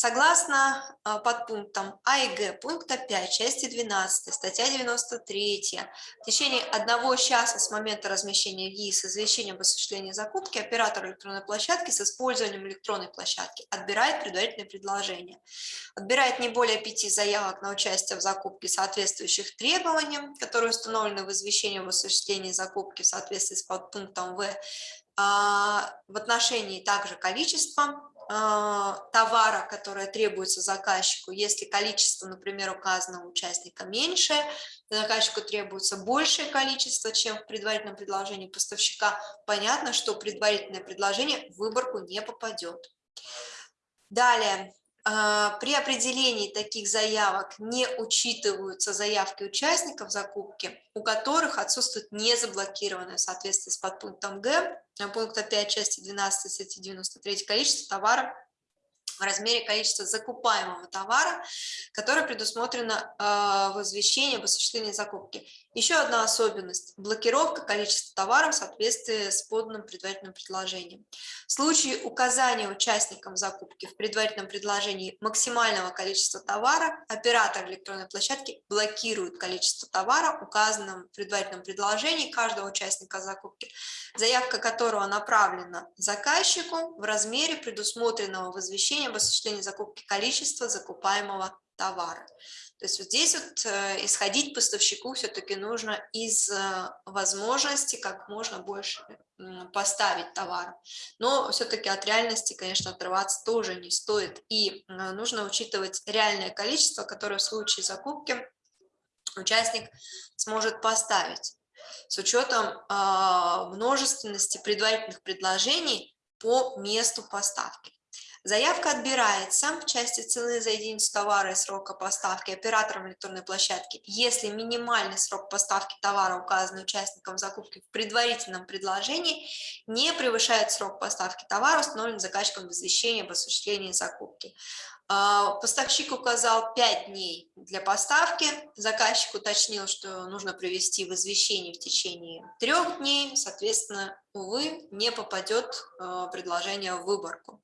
Согласно а, подпунктам А и Г пункта 5 части 12 статья 93 в течение одного часа с момента размещения ГИС извещения об осуществлении закупки оператор электронной площадки с использованием электронной площадки отбирает предварительное предложение. Отбирает не более пяти заявок на участие в закупке соответствующих требованиям, которые установлены в извещении об осуществлении закупки в соответствии с подпунктом В а, в отношении также количества а, товара, которое требуется заказчику, если количество, например, указанного участника меньше, заказчику требуется большее количество, чем в предварительном предложении поставщика, понятно, что предварительное предложение в выборку не попадет. Далее, а, при определении таких заявок не учитываются заявки участников закупки, у которых отсутствует незаблокированное в соответствии с подпунктом Г, пункта 5 части 12 статьи 93 количество товара в размере количества закупаемого товара, которое предусмотрено э, в извещении об осуществлении закупки. Еще одна особенность – блокировка количества товаров в соответствии с поданным предварительным предложением. В случае указания участникам закупки в предварительном предложении максимального количества товара, оператор электронной площадки блокирует количество товара, указанным в предварительном предложении каждого участника закупки, заявка которого направлена заказчику в размере предусмотренного в извещении об осуществлении закупки количества закупаемого товара. То есть вот здесь вот э, исходить поставщику все-таки нужно из э, возможности как можно больше поставить товар. Но все-таки от реальности, конечно, отрываться тоже не стоит. И э, нужно учитывать реальное количество, которое в случае закупки участник сможет поставить с учетом а, множественности предварительных предложений по месту поставки. Заявка отбирается в части цены за единицу товара и срока поставки оператором электронной площадки, если минимальный срок поставки товара, указанный участником закупки в предварительном предложении, не превышает срок поставки товара, установленный заказчиком в извещении об осуществлении закупки. А, поставщик указал 5 дней для поставки, заказчик уточнил, что нужно привести в извещение в течение трех дней, соответственно, увы, не попадет а, предложение в выборку.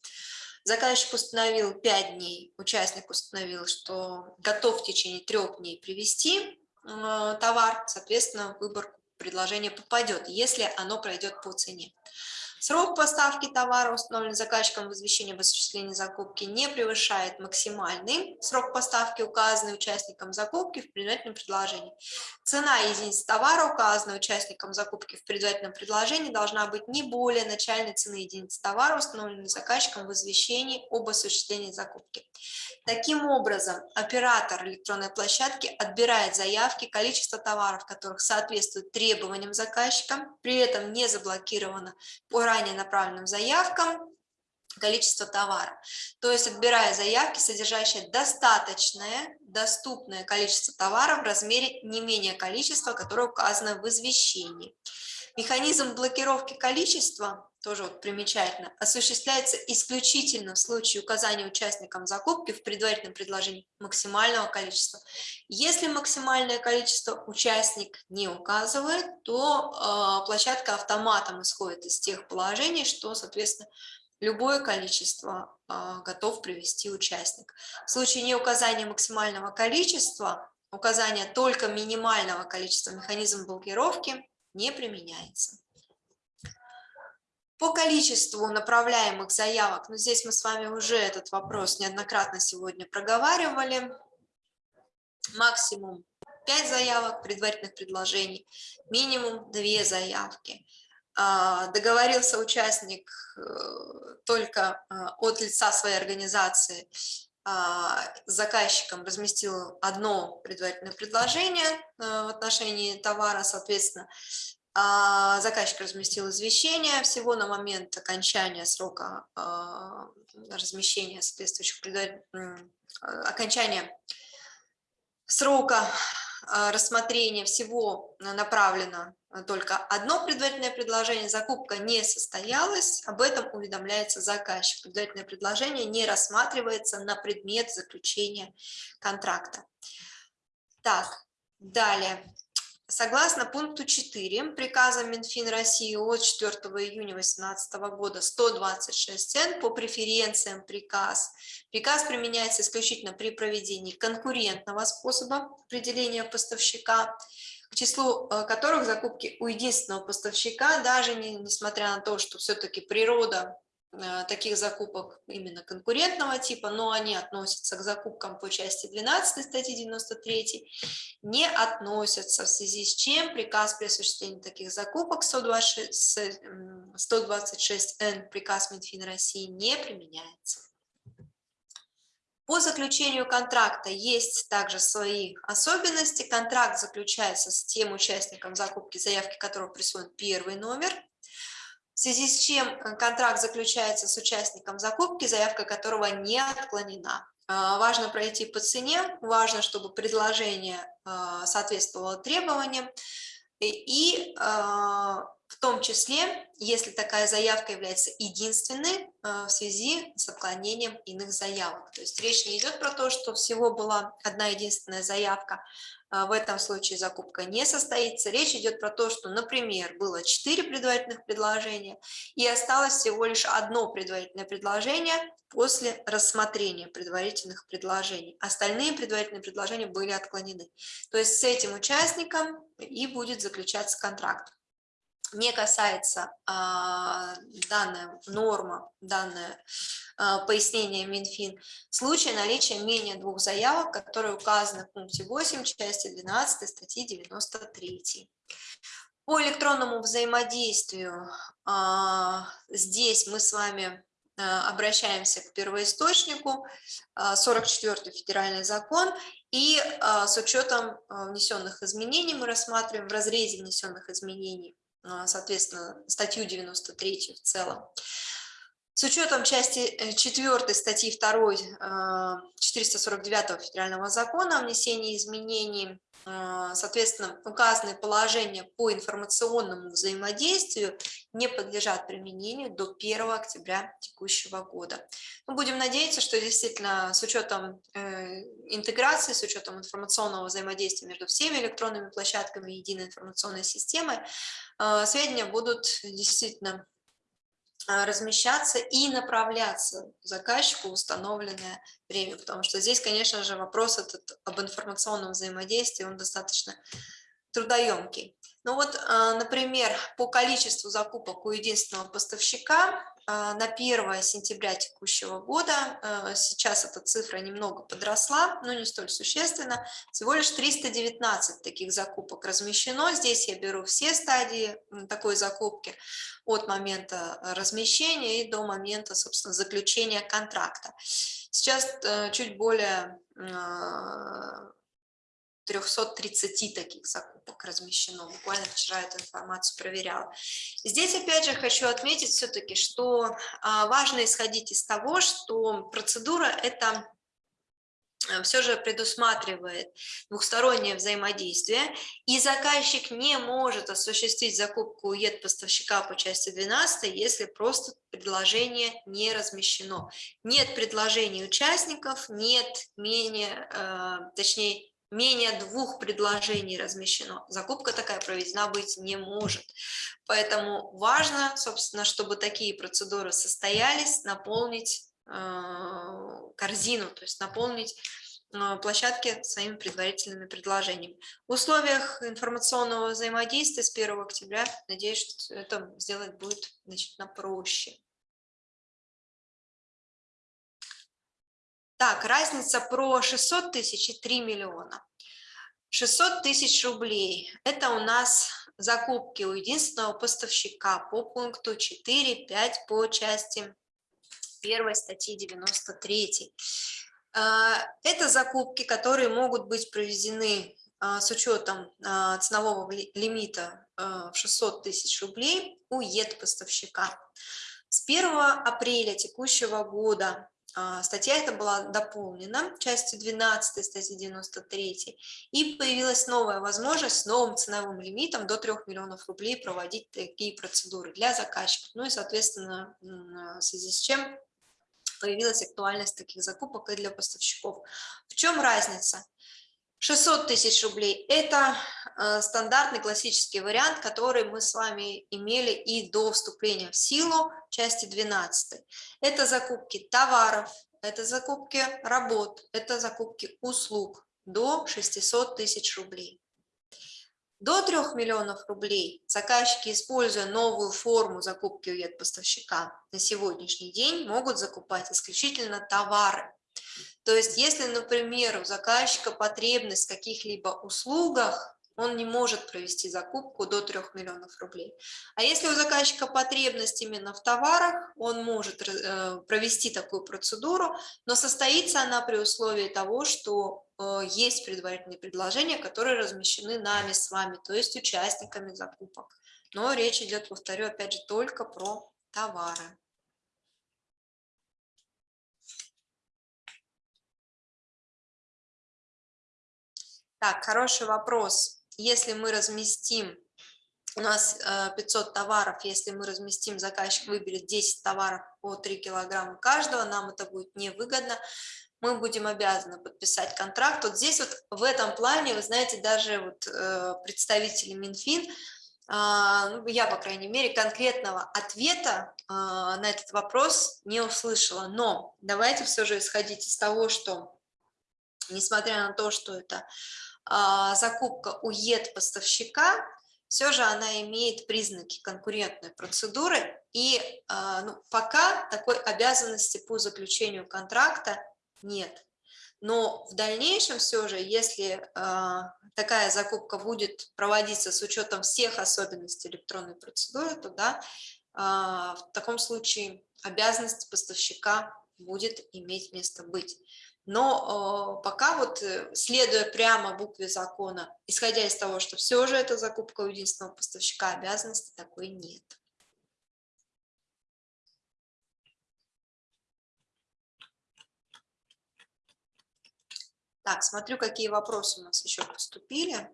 Заказчик установил 5 дней, участник установил, что готов в течение трех дней привести э, товар, соответственно, выбор предложения попадет, если оно пройдет по цене. Срок поставки товара, установленный заказчиком в извещении об осуществлении закупки, не превышает максимальный срок поставки, указанный участником закупки в предварительном предложении. Цена единицы товара, указанная участником закупки в предварительном предложении, должна быть не более начальной цены единицы товара, установленной заказчиком в извещении об осуществлении закупки. Таким образом, оператор электронной площадки отбирает заявки, количество товаров, которых соответствует требованиям заказчика, при этом не заблокировано по ранее направленным заявкам количество товара. То есть отбирая заявки, содержащие достаточное, доступное количество товара в размере не менее количества, которое указано в извещении. Механизм блокировки количества, тоже вот примечательно, осуществляется исключительно в случае указания участникам закупки в предварительном предложении максимального количества. Если максимальное количество участник не указывает, то э, площадка автоматом исходит из тех положений, что, соответственно, любое количество э, готов привести участник. В случае неуказания максимального количества, указания только минимального количества механизм блокировки не применяется. По количеству направляемых заявок, ну здесь мы с вами уже этот вопрос неоднократно сегодня проговаривали, максимум 5 заявок предварительных предложений, минимум 2 заявки. А, договорился участник э, только э, от лица своей организации а, заказчиком разместил одно предварительное предложение э, в отношении товара, соответственно, заказчик разместил извещение всего на момент окончания срока а, размещения соответствующих окончания срока рассмотрения всего направлено только одно предварительное предложение, закупка не состоялась, об этом уведомляется заказчик. Предварительное предложение не рассматривается на предмет заключения контракта. Так, далее. Согласно пункту 4 приказа Минфин России от 4 июня 2018 года 126 цен по преференциям приказ. Приказ применяется исключительно при проведении конкурентного способа определения поставщика, к числу э, которых закупки у единственного поставщика, даже не, несмотря на то, что все-таки природа таких закупок именно конкурентного типа, но они относятся к закупкам по части 12 статьи 93, не относятся, в связи с чем приказ при осуществлении таких закупок 126Н, 126 приказ Минфин России не применяется. По заключению контракта есть также свои особенности. Контракт заключается с тем участником закупки, заявки которого присвоен первый номер – в связи с чем контракт заключается с участником закупки, заявка которого не отклонена. А, важно пройти по цене, важно, чтобы предложение а, соответствовало требованиям, и а, в том числе, если такая заявка является единственной в связи с отклонением иных заявок. То есть речь не идет про то, что всего была одна единственная заявка, в этом случае закупка не состоится. Речь идет про то, что, например, было 4 предварительных предложения и осталось всего лишь одно предварительное предложение после рассмотрения предварительных предложений. Остальные предварительные предложения были отклонены. То есть с этим участником и будет заключаться контракт не касается а, данная норма, данное а, пояснение Минфин, в случае наличия менее двух заявок, которые указаны в пункте 8 части 12 статьи 93. По электронному взаимодействию а, здесь мы с вами а, обращаемся к первоисточнику, 44 федеральный закон, и с учетом внесенных изменений мы рассматриваем в разрезе внесенных изменений а, соответственно, статью 93 в целом. С учетом части 4 э, статьи 2 449 а, федерального закона о внесении изменений, а, соответственно, указанные положения по информационному взаимодействию не подлежат применению до 1 октября текущего года. Мы будем надеяться, что действительно с учетом э, интеграции, с учетом информационного взаимодействия между всеми электронными площадками единой информационной системы, сведения будут действительно размещаться и направляться заказчику установленное время, потому что здесь, конечно же, вопрос этот об информационном взаимодействии, он достаточно трудоемкий. Ну вот, а, например, по количеству закупок у единственного поставщика а, на 1 сентября текущего года, а, сейчас эта цифра немного подросла, но не столь существенно, всего лишь 319 таких закупок размещено. Здесь я беру все стадии такой закупки от момента размещения и до момента, собственно, заключения контракта. Сейчас чуть более 330 таких закупок размещено. Буквально вчера эту информацию проверяла. Здесь опять же хочу отметить все-таки, что а, важно исходить из того, что процедура это э, все же предусматривает двухстороннее взаимодействие, и заказчик не может осуществить закупку УЕД поставщика по части 12, если просто предложение не размещено. Нет предложений участников, нет менее, э, точнее, менее двух предложений размещено. Закупка такая проведена быть не может. Поэтому важно, собственно, чтобы такие процедуры состоялись, наполнить э, корзину, то есть наполнить э, площадки своими предварительными предложениями. В условиях информационного взаимодействия с 1 октября, надеюсь, что это сделать будет значительно проще. Так, разница про 600 тысяч и 3 миллиона. 600 тысяч рублей – это у нас закупки у единственного поставщика по пункту 4.5 по части 1 статьи 93. А, это закупки, которые могут быть проведены а, с учетом а, ценового лимита в 600 тысяч рублей у ЕД-поставщика. С 1 апреля текущего года статья эта была дополнена частью 12 статьи 93, и появилась новая возможность с новым ценовым лимитом до 3 миллионов рублей проводить такие процедуры для заказчиков. Ну и, соответственно, в связи с чем появилась актуальность таких закупок и для поставщиков. В чем разница? 600 тысяч рублей – это э, стандартный классический вариант, который мы с вами имели и до вступления в силу части 12. Это закупки товаров, это закупки работ, это закупки услуг до 600 тысяч рублей. До 3 миллионов рублей заказчики, используя новую форму закупки у поставщика на сегодняшний день, могут закупать исключительно товары. То есть, если, например, у заказчика потребность в каких-либо услугах, он не может провести закупку до 3 миллионов рублей. А если у заказчика потребность именно в товарах, он может э, провести такую процедуру, но состоится она при условии того, что э, есть предварительные предложения, которые размещены нами с вами, то есть участниками закупок. Но речь идет, повторю, опять же, только про товары. Так, хороший вопрос. Если мы разместим, у нас 500 э, товаров, если мы разместим, заказчик выберет 10 товаров по 3 килограмма каждого, нам это будет невыгодно, мы будем обязаны подписать контракт. Вот здесь вот в этом плане, вы знаете, даже вот э, представители Минфин, а, ну, я, по крайней мере, конкретного ответа а, на этот вопрос не услышала. Но давайте все же исходить из того, что, несмотря на то, что это закупка у ЕД-поставщика, все же она имеет признаки конкурентной процедуры, и а, ну, пока такой обязанности по заключению контракта нет. Но в дальнейшем все же, если э, такая закупка будет проводиться с учетом всех особенностей электронной процедуры, то да, в таком случае обязанность поставщика будет иметь место быть. Но э, пока вот, э, следуя прямо букве закона, исходя из того, что все же это закупка у единственного поставщика, обязанности такой нет. Так, смотрю, какие вопросы у нас еще поступили.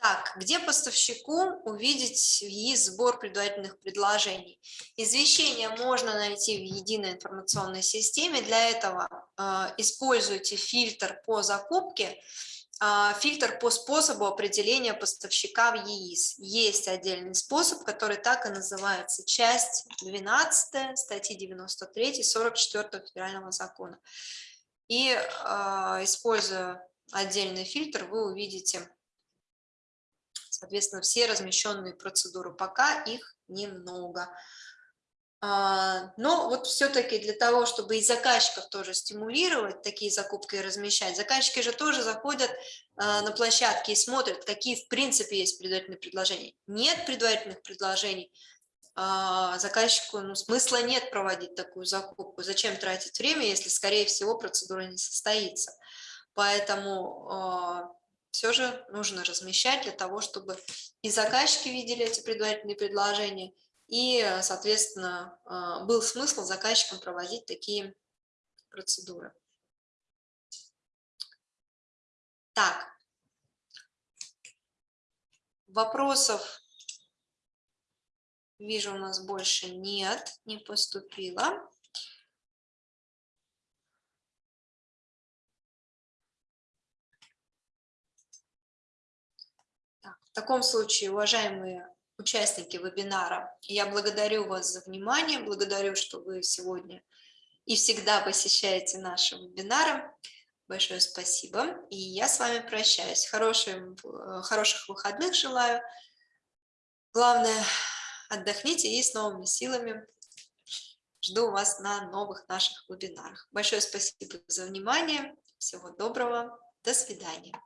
Так, где поставщику увидеть ЕИС сбор предварительных предложений? Извещение можно найти в единой информационной системе. Для этого э, используйте фильтр по закупке, э, фильтр по способу определения поставщика в ЕИС. Есть отдельный способ, который так и называется, часть 12 статьи 93 44 федерального закона. И э, используя отдельный фильтр, вы увидите Соответственно, все размещенные процедуры, пока их немного. А, но вот все-таки для того, чтобы и заказчиков тоже стимулировать такие закупки и размещать, заказчики же тоже заходят а, на площадки и смотрят, какие в принципе есть предварительные предложения. Нет предварительных предложений, а, заказчику ну, смысла нет проводить такую закупку. Зачем тратить время, если, скорее всего, процедура не состоится. Поэтому все же нужно размещать для того, чтобы и заказчики видели эти предварительные предложения, и, соответственно, а, был смысл заказчикам проводить такие процедуры. Так, вопросов вижу у нас больше нет, не поступило. В таком случае, уважаемые участники вебинара, я благодарю вас за внимание, благодарю, что вы сегодня и всегда посещаете наши вебинары. Большое спасибо. И я с вами прощаюсь. Хорошим, хороших выходных желаю. Главное, отдохните и с новыми силами. Жду вас на новых наших вебинарах. Большое спасибо за внимание. Всего доброго. До свидания.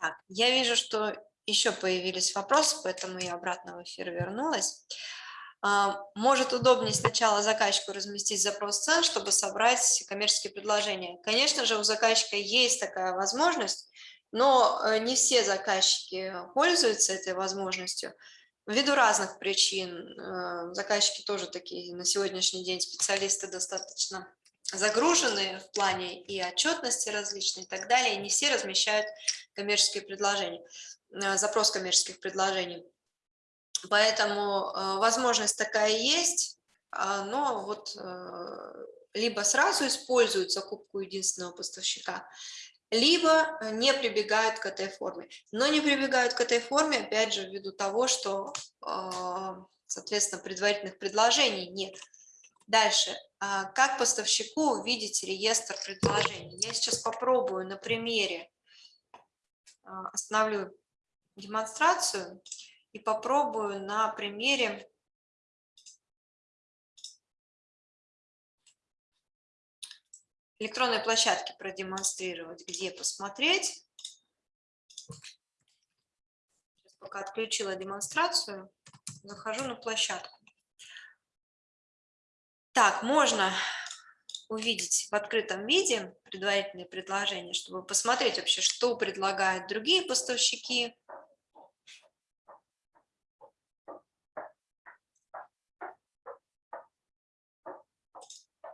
Так, я вижу, что еще появились вопросы, поэтому я обратно в эфир вернулась. А, может удобнее сначала заказчику разместить запрос цен, чтобы собрать коммерческие предложения. Конечно же, у заказчика есть такая возможность, но э, не все заказчики пользуются этой возможностью. Ввиду разных причин, э, заказчики тоже такие на сегодняшний день специалисты достаточно загруженные в плане и отчетности различные и так далее, не все размещают коммерческие предложения, э, запрос коммерческих предложений. Поэтому э, возможность такая есть, а, но вот э, либо сразу используют закупку единственного поставщика, либо не прибегают к этой форме. Но не прибегают к этой форме, опять же, ввиду того, что, соответственно, предварительных предложений нет. Дальше. А, как поставщику увидеть реестр предложений? Я сейчас попробую на примере, а, остановлю демонстрацию и попробую на примере электронной площадки продемонстрировать, где посмотреть. Сейчас пока отключила демонстрацию, захожу на площадку. Так, можно увидеть в открытом виде предварительные предложения, чтобы посмотреть вообще, что предлагают другие поставщики.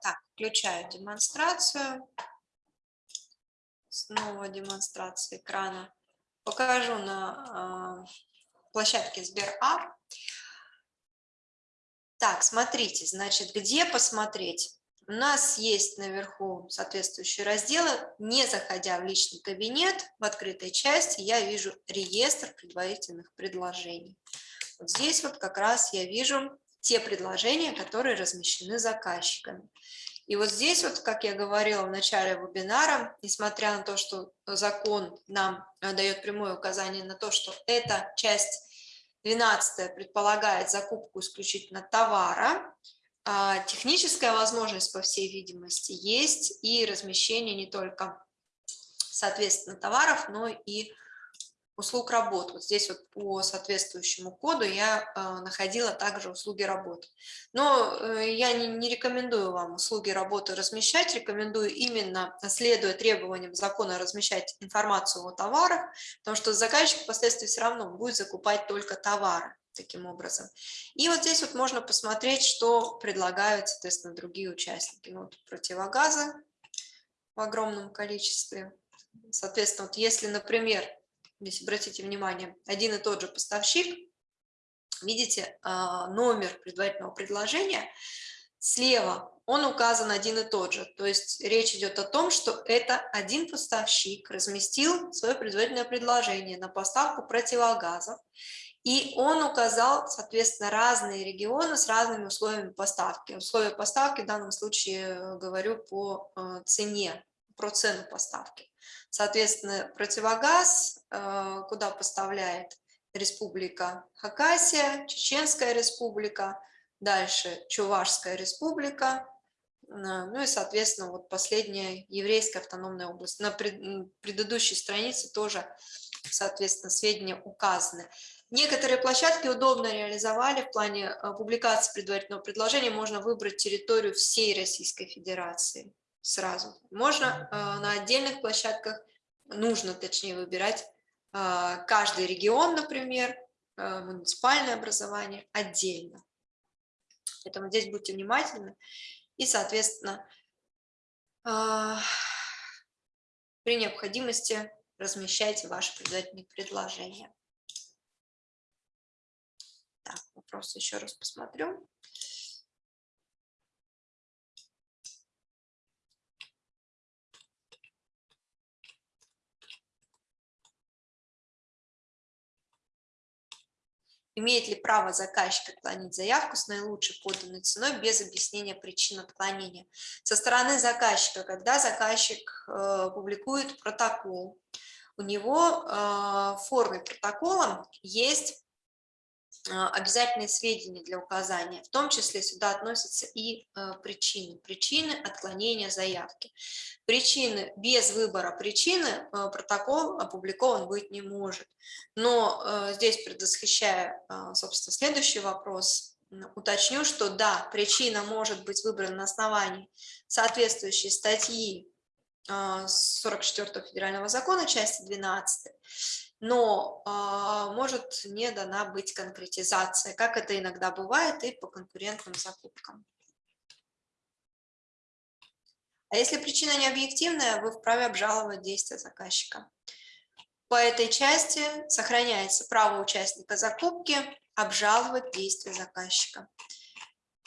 Так, включаю демонстрацию. Снова демонстрация экрана. Покажу на э, площадке Сберап. Так, смотрите, значит, где посмотреть? У нас есть наверху соответствующие разделы. Не заходя в личный кабинет, в открытой части я вижу реестр предварительных предложений. Вот здесь вот как раз я вижу те предложения, которые размещены заказчиками. И вот здесь вот, как я говорила в начале вебинара, несмотря на то, что закон нам дает прямое указание на то, что эта часть 12 предполагает закупку исключительно товара. А, техническая возможность, по всей видимости, есть и размещение не только, соответственно, товаров, но и услуг работ. Вот здесь вот по соответствующему коду я э, находила также услуги работы. Но э, я не, не рекомендую вам услуги работы размещать, рекомендую именно, следуя требованиям закона, размещать информацию о товарах, потому что заказчик впоследствии все равно будет закупать только товары таким образом. И вот здесь вот можно посмотреть, что предлагают, соответственно, другие участники. Ну, вот противогазы в огромном количестве. Соответственно, вот если, например, здесь обратите внимание, один и тот же поставщик, видите, а, номер предварительного предложения, слева он указан один и тот же, то есть речь идет о том, что это один поставщик разместил свое предварительное предложение на поставку противогазов, и он указал, соответственно, разные регионы с разными условиями поставки. Условия поставки в данном случае говорю по э, цене, про цену поставки. Соответственно, противогаз, куда поставляет Республика Хакасия, Чеченская республика, дальше Чувашская республика, э, ну и, соответственно, вот последняя еврейская автономная область. На предыдущей странице тоже, соответственно, сведения указаны. Некоторые площадки удобно реализовали в плане э, публикации предварительного предложения. Можно выбрать территорию всей Российской Федерации сразу. Можно э, на отдельных площадках, нужно точнее выбирать э, каждый регион, например, э, муниципальное образование отдельно. Поэтому здесь будьте внимательны и, соответственно, при необходимости размещайте ваши предварительные предложения. Так, вопрос еще раз посмотрю. Имеет ли право заказчик отклонить заявку с наилучшей поданной ценой без объяснения причин отклонения? Со стороны заказчика, когда заказчик э, публикует протокол, у него э, в форме протокола есть обязательные сведения для указания. В том числе сюда относятся и э, причины. Причины отклонения заявки. Причины без выбора причины э, протокол опубликован быть не может. Но э, здесь предвосхищая, собственно, следующий вопрос, уточню, что да, причина может быть выбрана на основании соответствующей статьи 44 федерального закона, части 12, но э, может не дана быть конкретизация, как это иногда бывает и по конкурентным закупкам. А если причина не объективная, вы вправе обжаловать действия заказчика. По этой части сохраняется право участника закупки обжаловать действия заказчика.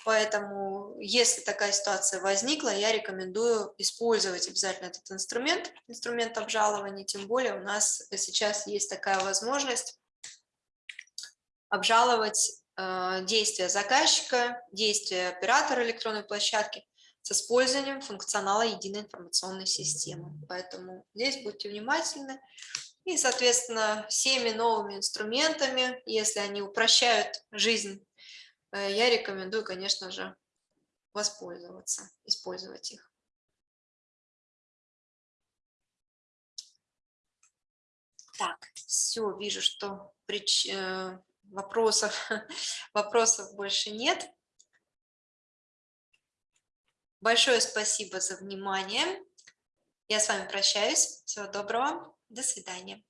Поэтому, если такая ситуация возникла, я рекомендую использовать обязательно этот инструмент, инструмент обжалования, тем более у нас сейчас есть такая возможность обжаловать э, действия заказчика, действия оператора электронной площадки с использованием функционала единой информационной системы. Поэтому здесь будьте внимательны. И, соответственно, всеми новыми инструментами, если они упрощают жизнь я рекомендую, конечно же, воспользоваться, использовать их. Так, все, вижу, что прич... Э, вопросов, вопросов больше нет. Большое спасибо за внимание. Я с вами прощаюсь. Всего доброго. До свидания.